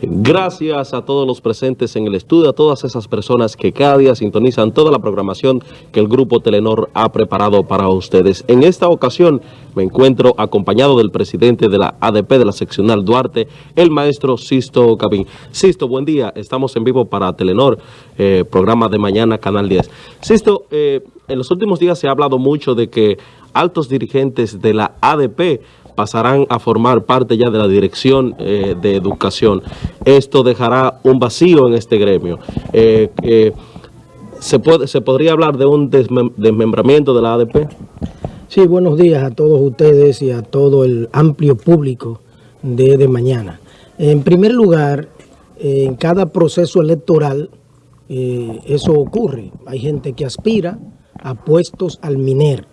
Gracias a todos los presentes en el estudio, a todas esas personas que cada día sintonizan toda la programación que el Grupo Telenor ha preparado para ustedes. En esta ocasión me encuentro acompañado del presidente de la ADP de la seccional Duarte, el maestro Sisto Cabín. Sisto, buen día, estamos en vivo para Telenor, eh, programa de mañana, Canal 10. Sisto, eh, en los últimos días se ha hablado mucho de que altos dirigentes de la ADP pasarán a formar parte ya de la Dirección eh, de Educación. Esto dejará un vacío en este gremio. Eh, eh, ¿se, puede, ¿Se podría hablar de un desmembramiento de la ADP? Sí, buenos días a todos ustedes y a todo el amplio público de, de mañana. En primer lugar, en cada proceso electoral eso ocurre. Hay gente que aspira a puestos al MINER.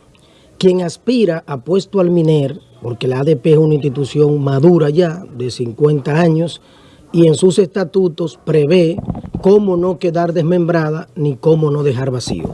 Quien aspira a puesto al MINER porque la ADP es una institución madura ya, de 50 años, y en sus estatutos prevé cómo no quedar desmembrada ni cómo no dejar vacío.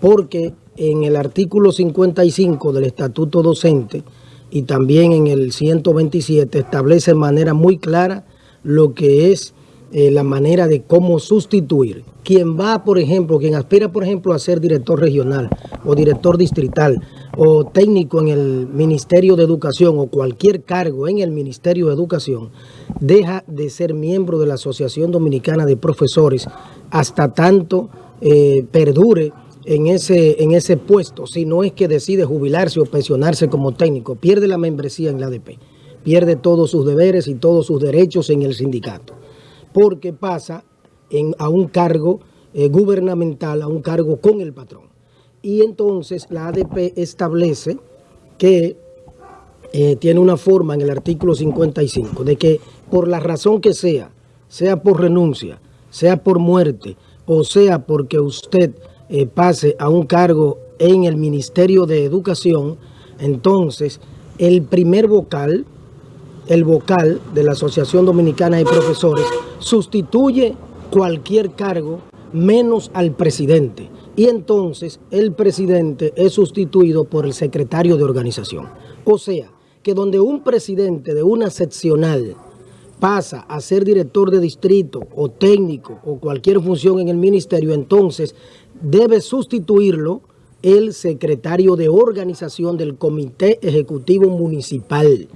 Porque en el artículo 55 del estatuto docente y también en el 127 establece de manera muy clara lo que es eh, la manera de cómo sustituir. Quien va, por ejemplo, quien aspira, por ejemplo, a ser director regional o director distrital o técnico en el Ministerio de Educación o cualquier cargo en el Ministerio de Educación, deja de ser miembro de la Asociación Dominicana de Profesores hasta tanto eh, perdure en ese, en ese puesto, si no es que decide jubilarse o pensionarse como técnico, pierde la membresía en la ADP, pierde todos sus deberes y todos sus derechos en el sindicato porque pasa a un cargo eh, gubernamental, a un cargo con el patrón. Y entonces la ADP establece que eh, tiene una forma en el artículo 55 de que por la razón que sea, sea por renuncia, sea por muerte o sea porque usted eh, pase a un cargo en el Ministerio de Educación, entonces el primer vocal, el vocal de la Asociación Dominicana de Profesores, sustituye cualquier cargo menos al presidente. Y entonces el presidente es sustituido por el secretario de organización. O sea, que donde un presidente de una seccional pasa a ser director de distrito o técnico o cualquier función en el ministerio, entonces debe sustituirlo el secretario de organización del Comité Ejecutivo Municipal.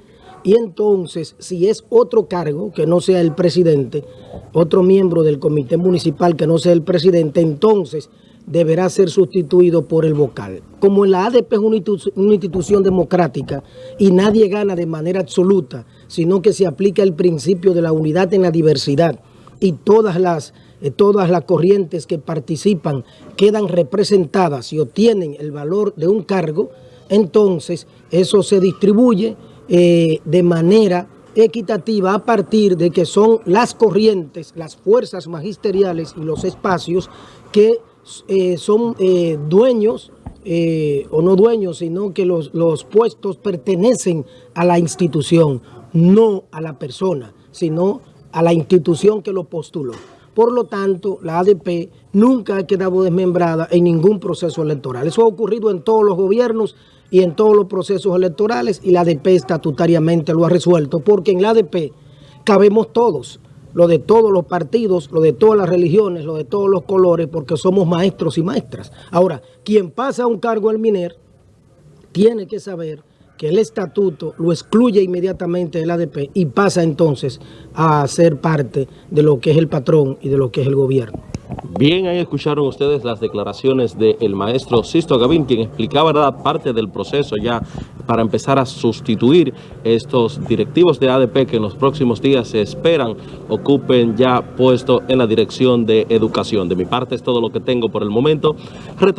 Y entonces, si es otro cargo que no sea el presidente, otro miembro del comité municipal que no sea el presidente, entonces deberá ser sustituido por el vocal. Como la ADP es una institución democrática y nadie gana de manera absoluta, sino que se aplica el principio de la unidad en la diversidad y todas las, eh, todas las corrientes que participan quedan representadas y obtienen el valor de un cargo, entonces eso se distribuye eh, de manera equitativa a partir de que son las corrientes, las fuerzas magisteriales y los espacios que eh, son eh, dueños o no dueños, sino que los, los puestos pertenecen a la institución, no a la persona, sino a la institución que lo postuló. Por lo tanto, la ADP nunca ha quedado desmembrada en ningún proceso electoral. Eso ha ocurrido en todos los gobiernos y en todos los procesos electorales y la ADP estatutariamente lo ha resuelto, porque en la ADP cabemos todos, lo de todos los partidos, lo de todas las religiones, lo de todos los colores, porque somos maestros y maestras. Ahora, quien pasa a un cargo al MINER tiene que saber que el estatuto lo excluye inmediatamente del ADP y pasa entonces a ser parte de lo que es el patrón y de lo que es el gobierno. Bien, ahí escucharon ustedes las declaraciones del maestro Sisto Gavín, quien explicaba nada parte del proceso ya para empezar a sustituir estos directivos de ADP que en los próximos días se esperan ocupen ya puesto en la dirección de educación. De mi parte es todo lo que tengo por el momento.